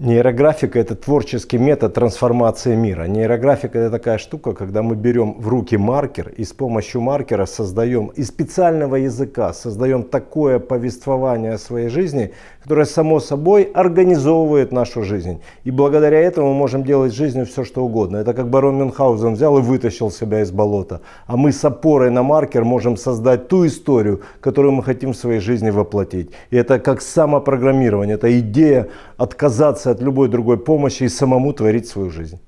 Нейрографика – это творческий метод трансформации мира. Нейрографика – это такая штука, когда мы берем в руки маркер и с помощью маркера создаем из специального языка, создаем такое повествование о своей жизни, которое само собой организовывает нашу жизнь. И благодаря этому мы можем делать в жизни все, что угодно. Это как барон Мюнхгаузен взял и вытащил себя из болота. А мы с опорой на маркер можем создать ту историю, которую мы хотим в своей жизни воплотить. И это как самопрограммирование, это идея отказаться от любой другой помощи и самому творить свою жизнь.